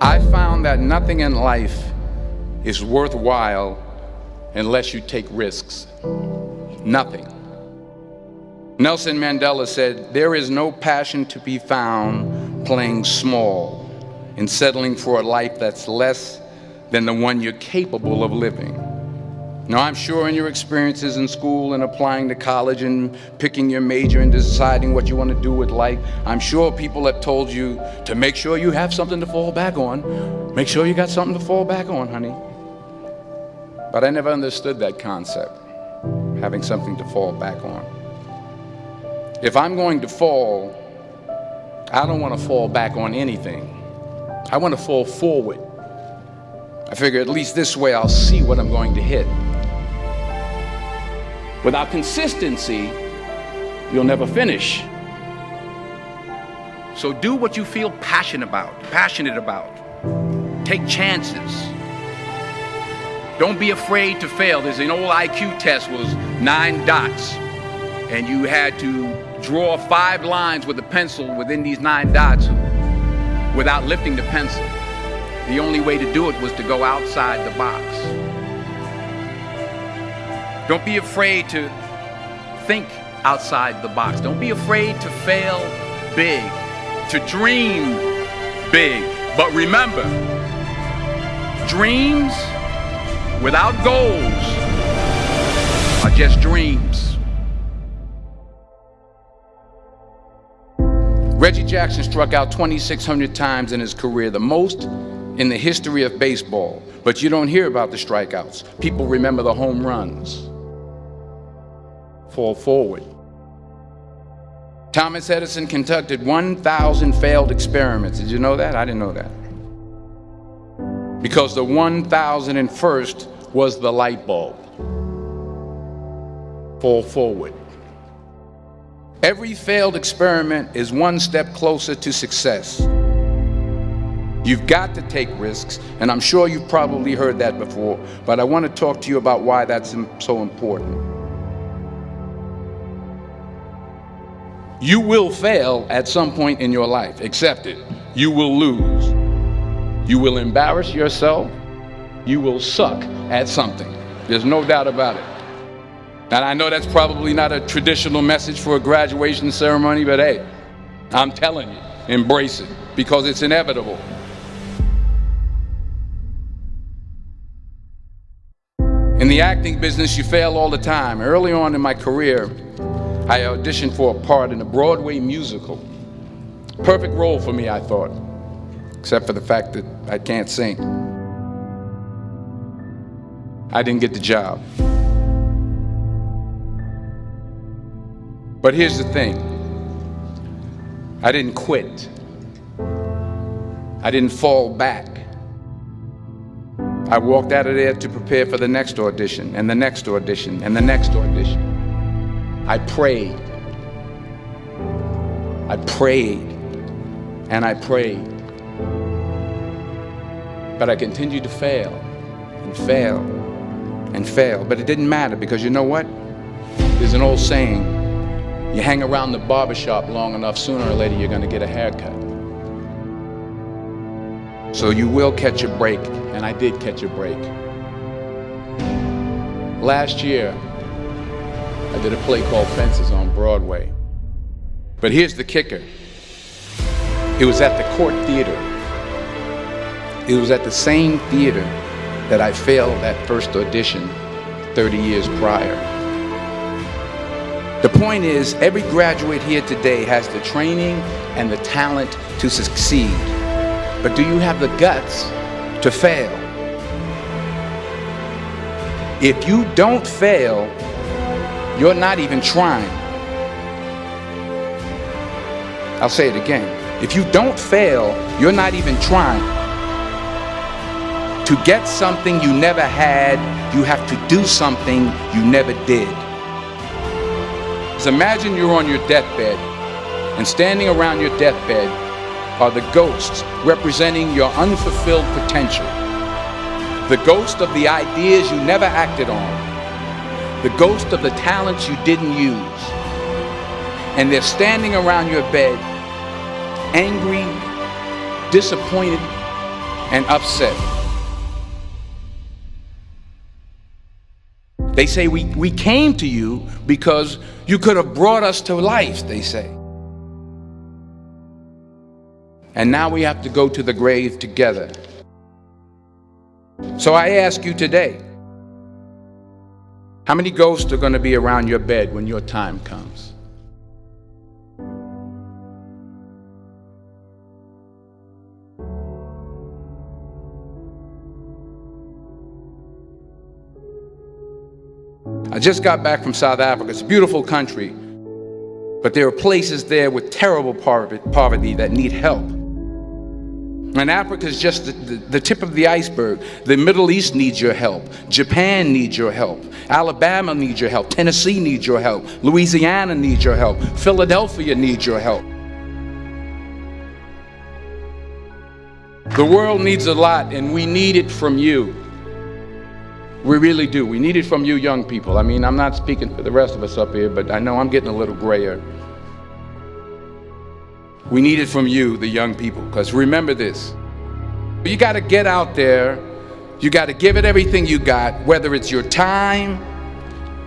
I found that nothing in life is worthwhile unless you take risks. Nothing. Nelson Mandela said, There is no passion to be found playing small and settling for a life that's less than the one you're capable of living. Now, I'm sure in your experiences in school and applying to college and picking your major and deciding what you want to do with life, I'm sure people have told you to make sure you have something to fall back on. Make sure you got something to fall back on, honey. But I never understood that concept, having something to fall back on. If I'm going to fall, I don't want to fall back on anything. I want to fall forward. I figure at least this way I'll see what I'm going to hit. Without consistency, you'll never finish. So do what you feel passionate about, passionate about. Take chances. Don't be afraid to fail. There's an old IQ test was nine dots. And you had to draw five lines with a pencil within these nine dots without lifting the pencil. The only way to do it was to go outside the box. Don't be afraid to think outside the box. Don't be afraid to fail big, to dream big. But remember, dreams without goals are just dreams. Reggie Jackson struck out 2,600 times in his career, the most in the history of baseball. But you don't hear about the strikeouts. People remember the home runs fall forward. Thomas Edison conducted 1,000 failed experiments. Did you know that? I didn't know that. Because the 1,001st was the light bulb. Fall forward. Every failed experiment is one step closer to success. You've got to take risks, and I'm sure you've probably heard that before, but I want to talk to you about why that's so important. You will fail at some point in your life. Accept it. You will lose. You will embarrass yourself. You will suck at something. There's no doubt about it. And I know that's probably not a traditional message for a graduation ceremony, but hey, I'm telling you, embrace it because it's inevitable. In the acting business, you fail all the time. Early on in my career, I auditioned for a part in a Broadway musical. Perfect role for me, I thought, except for the fact that I can't sing. I didn't get the job. But here's the thing I didn't quit, I didn't fall back. I walked out of there to prepare for the next audition, and the next audition, and the next audition. I prayed. I prayed and I prayed. But I continued to fail and fail and fail. But it didn't matter because you know what? There's an old saying you hang around the barbershop long enough, sooner or later you're going to get a haircut. So you will catch a break, and I did catch a break. Last year, I did a play called Fences on Broadway. But here's the kicker. It was at the Cort Theater. It was at the same theater that I failed that first audition 30 years prior. The point is, every graduate here today has the training and the talent to succeed. But do you have the guts to fail? If you don't fail, you're not even trying. I'll say it again. If you don't fail, you're not even trying. To get something you never had, you have to do something you never did. So imagine you're on your deathbed, and standing around your deathbed are the ghosts representing your unfulfilled potential. The ghost of the ideas you never acted on, the ghost of the talents you didn't use. And they're standing around your bed, angry, disappointed, and upset. They say, we, we came to you because you could have brought us to life, they say. And now we have to go to the grave together. So I ask you today, how many ghosts are going to be around your bed when your time comes? I just got back from South Africa. It's a beautiful country, but there are places there with terrible poverty that need help. And Africa is just the, the, the, tip of the iceberg. The Middle East needs your help. Japan needs your help. Alabama needs your help. Tennessee needs your help. Louisiana needs your help. Philadelphia needs your help. The world needs a lot, and we need it from you. We really do. We need it from you young people. I mean, I'm not speaking for the rest of us up here, but I know I'm getting a little grayer. We need it from you, the young people, because remember this. You got to get out there. You got to give it everything you got, whether it's your time,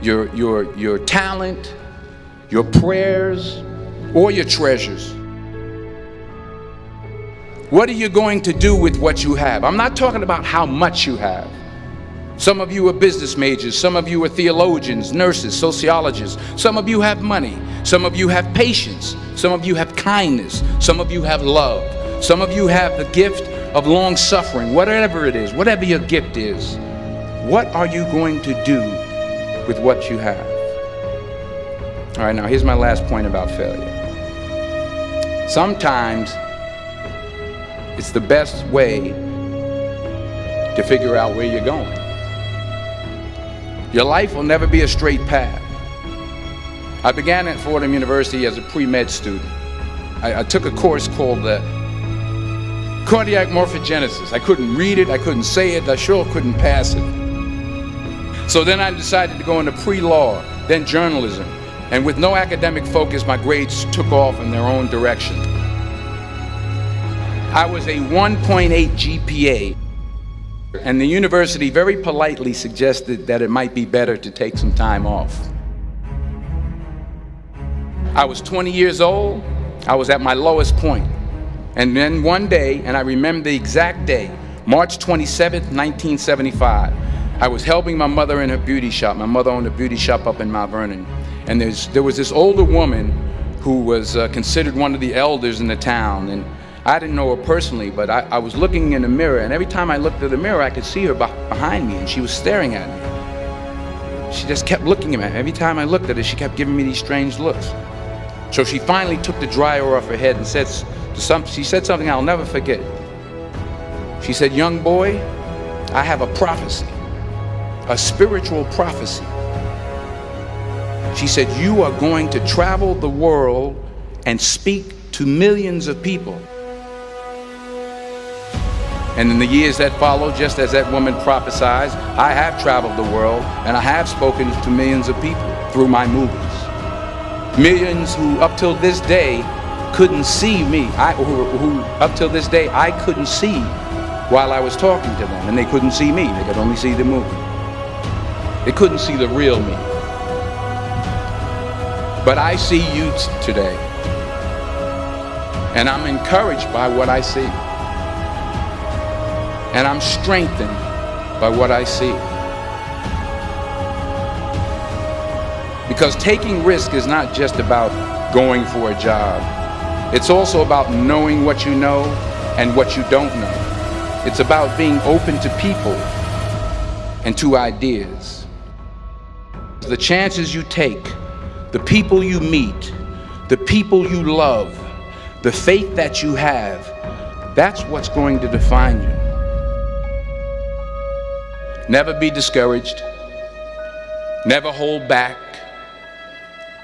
your, your, your talent, your prayers, or your treasures. What are you going to do with what you have? I'm not talking about how much you have. Some of you are business majors. Some of you are theologians, nurses, sociologists. Some of you have money. Some of you have patience. Some of you have kindness. Some of you have love. Some of you have the gift of long suffering. Whatever it is, whatever your gift is, what are you going to do with what you have? All right, now here's my last point about failure. Sometimes it's the best way to figure out where you're going. Your life will never be a straight path. I began at Fordham University as a pre-med student. I, I, took a course called the cardiac morphogenesis. I couldn't read it, I couldn't say it, I sure couldn't pass it. So then I decided to go into pre-law, then journalism. And with no academic focus, my grades took off in their own direction. I was a 1.8 GPA and the university very politely suggested that it might be better to take some time off. I was 20 years old. I was at my lowest point. And then one day, and I remember the exact day, March 27, 1975, I was helping my mother in her beauty shop. My mother owned a beauty shop up in Mount Vernon. And there was this older woman who was uh, considered one of the elders in the town. And I didn't know her personally, but I, I, was looking in the mirror, and every time I looked at the mirror, I could see her behind me, and she was staring at me. She just kept looking at me. Every time I looked at her, she kept giving me these strange looks. So she finally took the dryer off her head and said, some, she said something I'll never forget. She said, young boy, I have a prophecy, a spiritual prophecy. She said, you are going to travel the world and speak to millions of people. And in the years that followed, just as that woman prophesied, I have traveled the world and I have spoken to millions of people through my movies. Millions who up till this day couldn't see me, I, who, who up till this day I couldn't see while I was talking to them and they couldn't see me, they could only see the movie. They couldn't see the real me. But I see you today and I'm encouraged by what I see and I'm strengthened by what I see. Because taking risk is not just about going for a job. It's also about knowing what you know and what you don't know. It's about being open to people and to ideas. The chances you take, the people you meet, the people you love, the faith that you have, that's what's going to define you. Never be discouraged. Never hold back.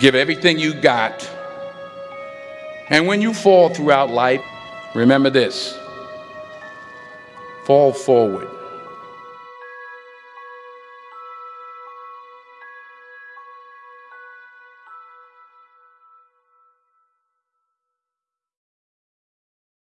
Give everything you got. And when you fall throughout life, remember this fall forward.